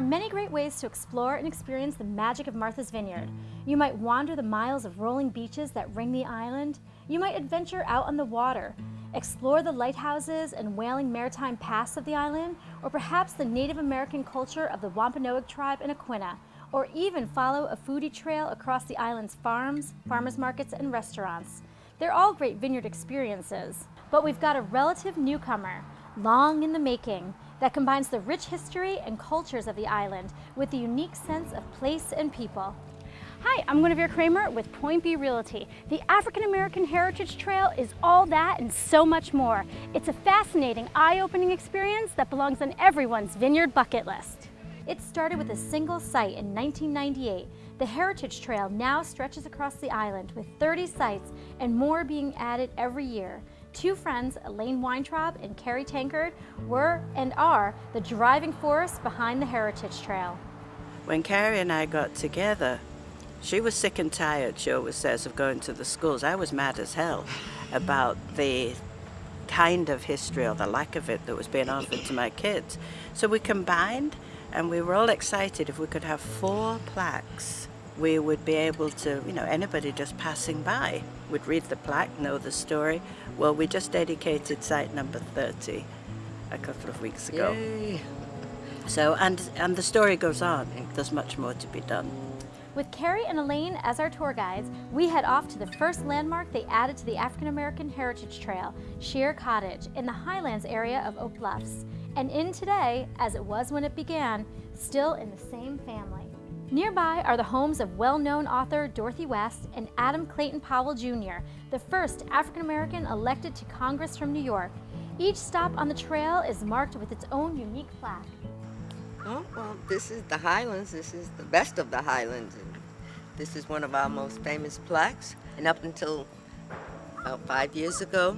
are many great ways to explore and experience the magic of Martha's Vineyard. You might wander the miles of rolling beaches that ring the island. You might adventure out on the water, explore the lighthouses and whaling maritime paths of the island, or perhaps the Native American culture of the Wampanoag tribe in Aquinnah, or even follow a foodie trail across the island's farms, farmers markets, and restaurants. They're all great vineyard experiences. But we've got a relative newcomer, long in the making, that combines the rich history and cultures of the island with the unique sense of place and people. Hi, I'm Guinevere Kramer with Point B Realty. The African American Heritage Trail is all that and so much more. It's a fascinating, eye-opening experience that belongs on everyone's vineyard bucket list. It started with a single site in 1998. The Heritage Trail now stretches across the island with 30 sites and more being added every year. Two friends, Elaine Weintraub and Carrie Tankard, were and are the driving force behind the Heritage Trail. When Carrie and I got together, she was sick and tired, she always says, of going to the schools. I was mad as hell about the kind of history or the lack of it that was being offered to my kids. So we combined and we were all excited if we could have four plaques we would be able to, you know, anybody just passing by would read the plaque, know the story. Well, we just dedicated site number 30 a couple of weeks ago. Yay. So, and, and the story goes on. There's much more to be done. With Carrie and Elaine as our tour guides, we head off to the first landmark they added to the African American Heritage Trail, Shear Cottage, in the Highlands area of Oak Bluffs and in today, as it was when it began, still in the same family. Nearby are the homes of well-known author Dorothy West and Adam Clayton Powell Jr., the first African-American elected to Congress from New York. Each stop on the trail is marked with its own unique plaque. Oh, well, this is the Highlands. This is the best of the Highlands. And this is one of our most famous plaques. And up until about five years ago,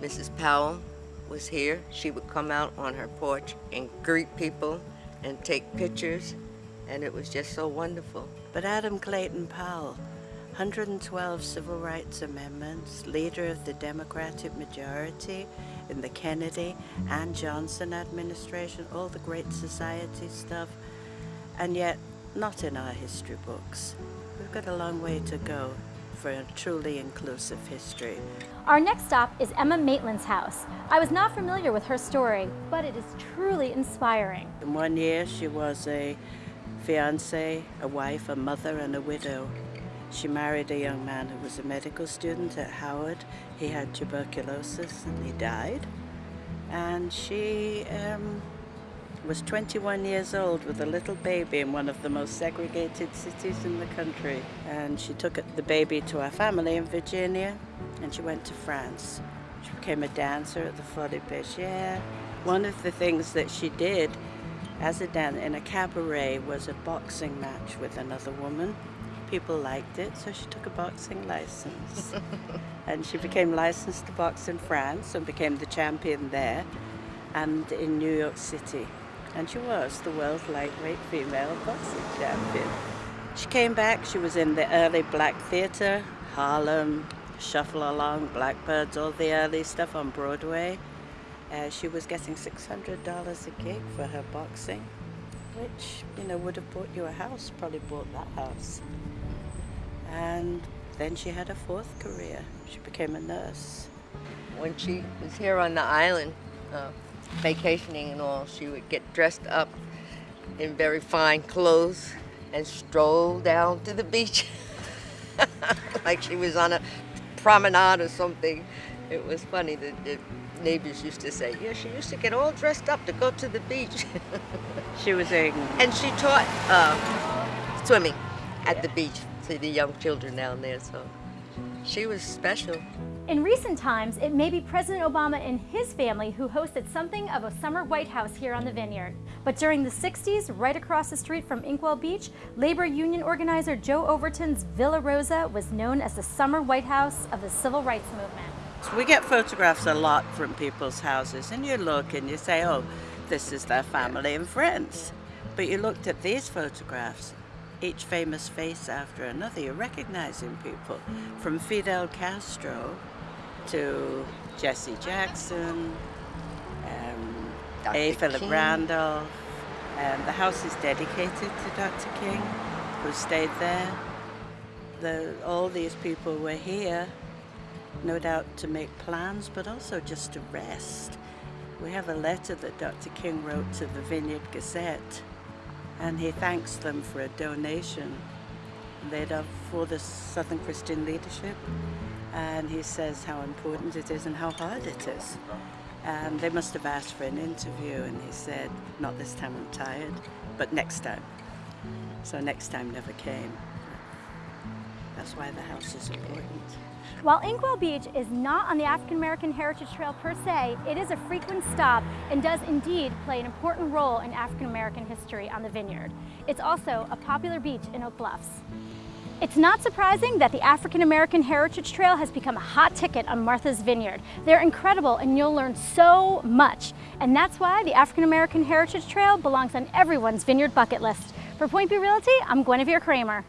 Mrs. Powell was here, she would come out on her porch and greet people and take pictures, and it was just so wonderful. But Adam Clayton Powell, 112 civil rights amendments, leader of the Democratic majority in the Kennedy and Johnson administration, all the Great Society stuff, and yet not in our history books. We've got a long way to go for a truly inclusive history. Our next stop is Emma Maitland's house. I was not familiar with her story, but it is truly inspiring. In one year, she was a fiance, a wife, a mother, and a widow. She married a young man who was a medical student at Howard. He had tuberculosis and he died. And she um, was 21 years old with a little baby in one of the most segregated cities in the country. And she took the baby to our family in Virginia and she went to France. She became a dancer at the Folies Bergère. One of the things that she did as a dancer in a cabaret was a boxing match with another woman. People liked it, so she took a boxing license. and she became licensed to box in France and became the champion there and in New York City and she was the world's lightweight female boxing champion. She came back, she was in the early black theater, Harlem, Shuffle Along, Blackbirds, all the early stuff on Broadway. Uh, she was getting $600 a gig for her boxing, which, you know, would have bought you a house, probably bought that house. And then she had a fourth career. She became a nurse. When she was here on the island, uh, vacationing and all, she would get dressed up in very fine clothes and stroll down to the beach like she was on a promenade or something. It was funny that the neighbors used to say, yeah, she used to get all dressed up to go to the beach. she was a... And she taught uh, swimming at the beach to the young children down there, so she was special. In recent times, it may be President Obama and his family who hosted something of a summer White House here on the Vineyard. But during the 60s, right across the street from Inkwell Beach, labor union organizer Joe Overton's Villa Rosa was known as the summer White House of the civil rights movement. So we get photographs a lot from people's houses and you look and you say, oh, this is their family and friends. But you looked at these photographs each famous face after another. You're recognizing people from Fidel Castro to Jesse Jackson, um, A. Philip Randolph, And the house is dedicated to Dr. King, who stayed there. The, all these people were here, no doubt to make plans, but also just to rest. We have a letter that Dr. King wrote to the Vineyard Gazette, and he thanks them for a donation they'd for the Southern Christian leadership. And he says how important it is and how hard it is. And they must have asked for an interview, and he said, Not this time, I'm tired, but next time. So next time never came. That's why the house is important. While Inkwell Beach is not on the African American Heritage Trail per se, it is a frequent stop and does indeed play an important role in African American history on the vineyard. It's also a popular beach in Oak Bluffs. It's not surprising that the African American Heritage Trail has become a hot ticket on Martha's Vineyard. They're incredible and you'll learn so much. And that's why the African American Heritage Trail belongs on everyone's vineyard bucket list. For Point B Realty, I'm Guinevere Kramer.